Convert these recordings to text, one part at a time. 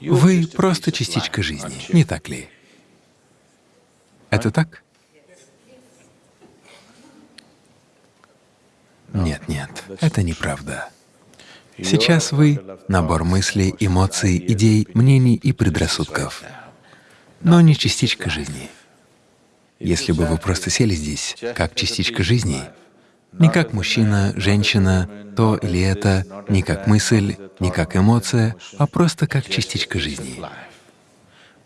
Вы просто частичка жизни, не так ли? Это так? Нет, нет, это неправда. Сейчас вы — набор мыслей, эмоций, идей, мнений и предрассудков, но не частичка жизни. Если бы вы просто сели здесь как частичка жизни, не как мужчина, женщина, то или это, не как мысль, не как эмоция, а просто как частичка жизни.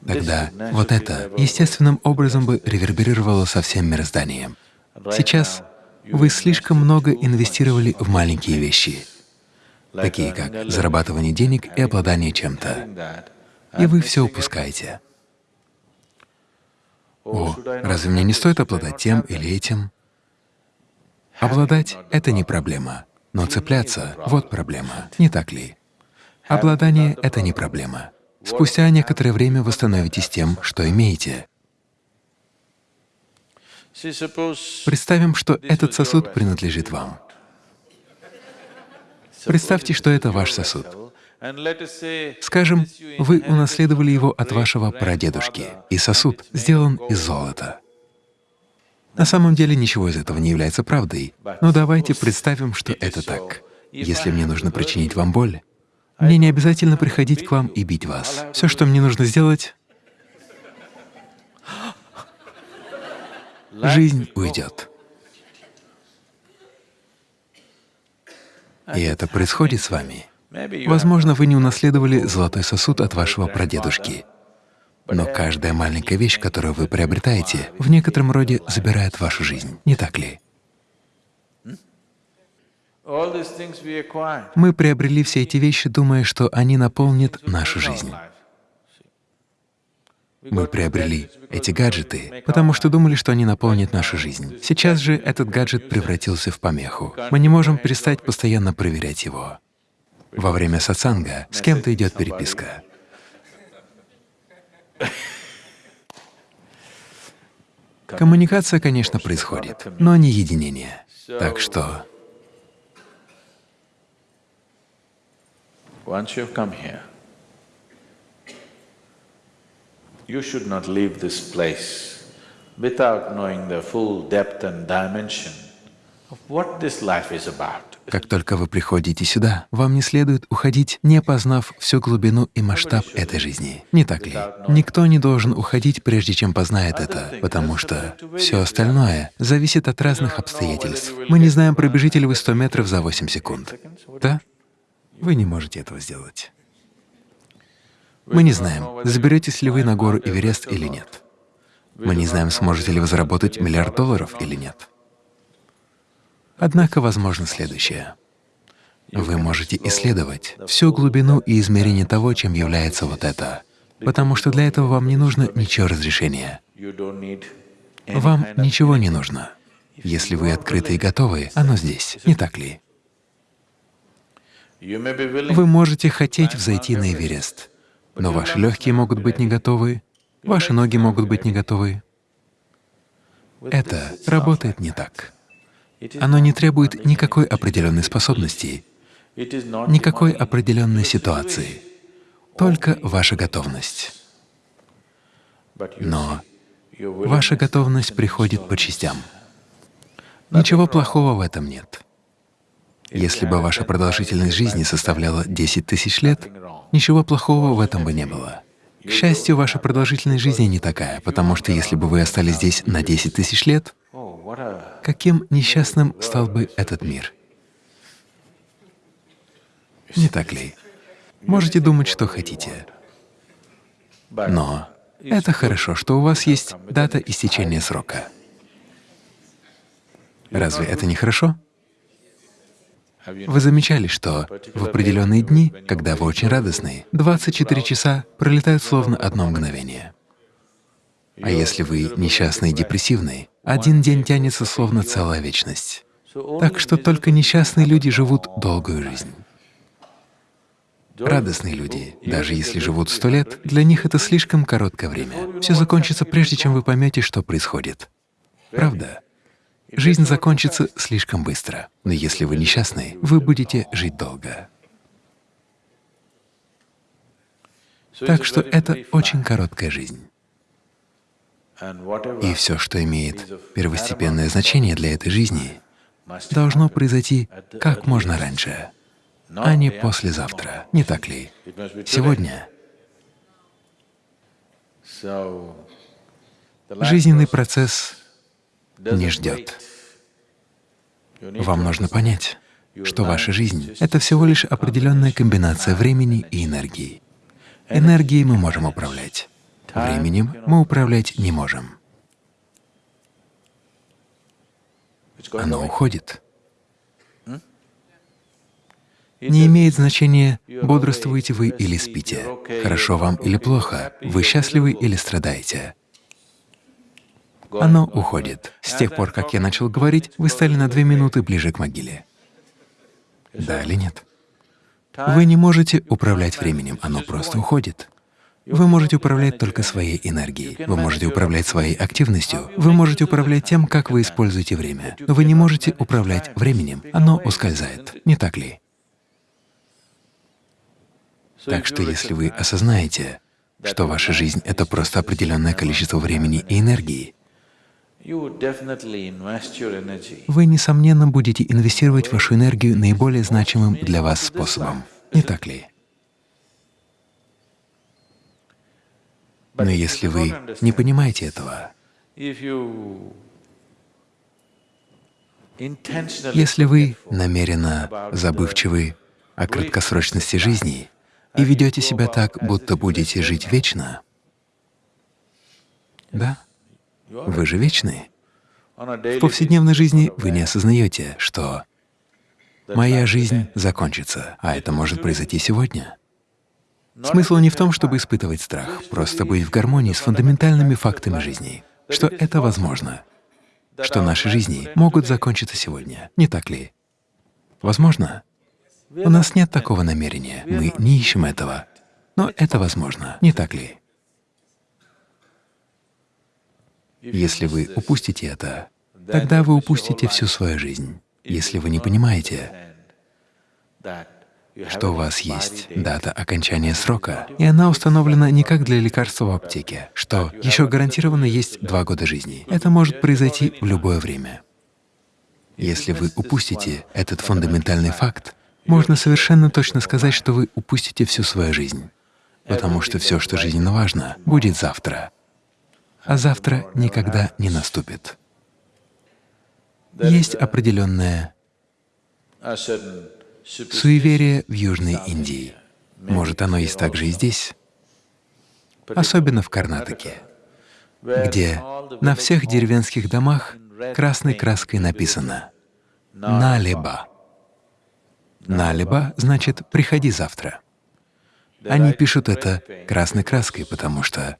Тогда вот это естественным образом бы реверберировало со всем мирозданием. Сейчас вы слишком много инвестировали в маленькие вещи, такие как зарабатывание денег и обладание чем-то, и вы все упускаете. О, разве мне не стоит обладать тем или этим? Обладать — это не проблема, но цепляться — вот проблема, не так ли? Обладание — это не проблема. Спустя некоторое время вы становитесь тем, что имеете. Представим, что этот сосуд принадлежит вам. Представьте, что это ваш сосуд. Скажем, вы унаследовали его от вашего прадедушки, и сосуд сделан из золота. На самом деле ничего из этого не является правдой, но давайте представим, что это так. Если мне нужно причинить вам боль, мне не обязательно приходить к вам и бить вас. Все, что мне нужно сделать, жизнь уйдет. И это происходит с вами. Возможно, вы не унаследовали золотой сосуд от вашего прадедушки, но каждая маленькая вещь, которую вы приобретаете, в некотором роде забирает вашу жизнь, не так ли? Мы приобрели все эти вещи, думая, что они наполнят нашу жизнь. Мы приобрели эти гаджеты, потому что думали, что они наполнят нашу жизнь. Сейчас же этот гаджет превратился в помеху. Мы не можем перестать постоянно проверять его. Во время сатсанга с кем-то идет переписка. Коммуникация, конечно, происходит, но не единение. Так что you should not leave this place without knowing the full depth and dimension of what this life is about. Как только вы приходите сюда, вам не следует уходить, не познав всю глубину и масштаб этой жизни. Не так ли? Никто не должен уходить, прежде чем познает это, потому что все остальное зависит от разных обстоятельств. Мы не знаем, пробежите ли вы 100 метров за 8 секунд. Да? Вы не можете этого сделать. Мы не знаем, заберетесь ли вы на гору Эверест или нет. Мы не знаем, сможете ли вы заработать миллиард долларов или нет. Однако возможно следующее. Вы можете исследовать всю глубину и измерение того, чем является вот это, потому что для этого вам не нужно ничего разрешения. Вам ничего не нужно. Если вы открыты и готовы, оно здесь, не так ли? Вы можете хотеть взойти на Эверест, но ваши легкие могут быть не готовы, ваши ноги могут быть не готовы. Это работает не так. Оно не требует никакой определенной способности, никакой определенной ситуации, только ваша готовность. Но ваша готовность приходит по частям. Ничего плохого в этом нет. Если бы ваша продолжительность жизни составляла 10 тысяч лет, ничего плохого в этом бы не было. К счастью, ваша продолжительность жизни не такая, потому что если бы вы остались здесь на 10 тысяч лет, каким несчастным стал бы этот мир? Не так ли? Можете думать, что хотите. Но это хорошо, что у вас есть дата истечения срока. Разве это не хорошо? Вы замечали, что в определенные дни, когда вы очень радостны, 24 часа пролетают словно одно мгновение. А если вы несчастный и депрессивный, один день тянется словно целая вечность. Так что только несчастные люди живут долгую жизнь. Радостные люди, даже если живут сто лет, для них это слишком короткое время. Все закончится прежде, чем вы поймете, что происходит. Правда? Жизнь закончится слишком быстро, но если вы несчастны, вы будете жить долго. Так что это очень короткая жизнь. И все, что имеет первостепенное значение для этой жизни, должно произойти как можно раньше, а не послезавтра, не так ли? Сегодня. Жизненный процесс не ждет. Вам нужно понять, что ваша жизнь — это всего лишь определенная комбинация времени и энергии. Энергией мы можем управлять, временем мы управлять не можем. Оно уходит. Не имеет значения, бодрствуете вы или спите, хорошо вам или плохо, вы счастливы или страдаете. Оно уходит. С тех пор, как я начал говорить, вы стали на две минуты ближе к могиле. Да или нет? Вы не можете управлять временем, оно просто уходит. Вы можете управлять только своей энергией, вы можете управлять своей активностью, вы можете управлять тем, как вы используете время, но вы не можете управлять временем, оно ускользает, не так ли? Так что если вы осознаете, что ваша жизнь — это просто определенное количество времени и энергии, вы, несомненно, будете инвестировать вашу энергию наиболее значимым для вас способом, не так ли? Но если вы не понимаете этого, если вы намеренно забывчивы о краткосрочности жизни и ведете себя так, будто будете жить вечно, да, вы же вечны. В повседневной жизни вы не осознаете, что моя жизнь закончится, а это может произойти сегодня. Смысл не в том, чтобы испытывать страх, просто быть в гармонии с фундаментальными фактами жизни, что это возможно, что наши жизни могут закончиться сегодня, не так ли? Возможно? У нас нет такого намерения, мы не ищем этого, но это возможно, не так ли? Если вы упустите это, тогда вы упустите всю свою жизнь. Если вы не понимаете, что у вас есть дата окончания срока, и она установлена не как для лекарства в аптеке, что еще гарантированно есть два года жизни. Это может произойти в любое время. Если вы упустите этот фундаментальный факт, можно совершенно точно сказать, что вы упустите всю свою жизнь, потому что все, что жизненно важно, будет завтра а завтра никогда не наступит. Есть определенное суеверие в Южной Индии. Может, оно есть также и здесь, особенно в Карнатаке, где на всех деревенских домах красной краской написано «Налеба». «Налеба» значит «приходи завтра». Они пишут это красной краской, потому что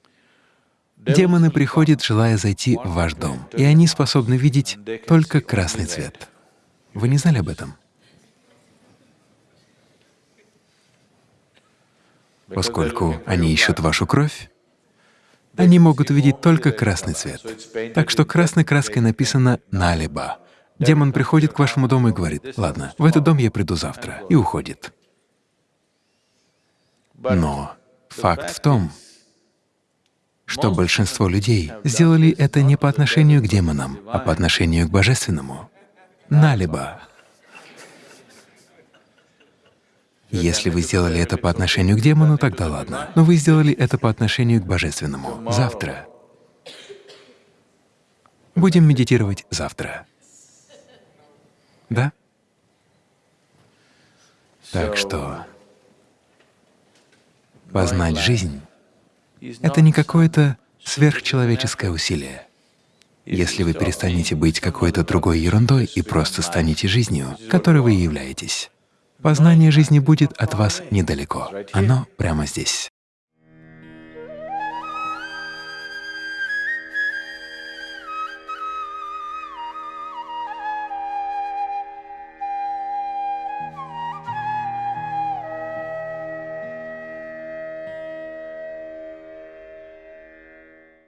Демоны приходят, желая зайти в ваш дом, и они способны видеть только красный цвет. Вы не знали об этом? Поскольку они ищут вашу кровь, они могут увидеть только красный цвет. Так что красной краской написано «налиба». Демон приходит к вашему дому и говорит, «Ладно, в этот дом я приду завтра», и уходит. Но факт в том, что большинство людей сделали это не по отношению к демонам, а по отношению к Божественному. Налиба. Если вы сделали это по отношению к демону, тогда ладно. Но вы сделали это по отношению к Божественному. Завтра. Будем медитировать завтра. Да? Так что познать жизнь это не какое-то сверхчеловеческое усилие. Если вы перестанете быть какой-то другой ерундой и просто станете жизнью, которой вы являетесь, познание жизни будет от вас недалеко, оно прямо здесь.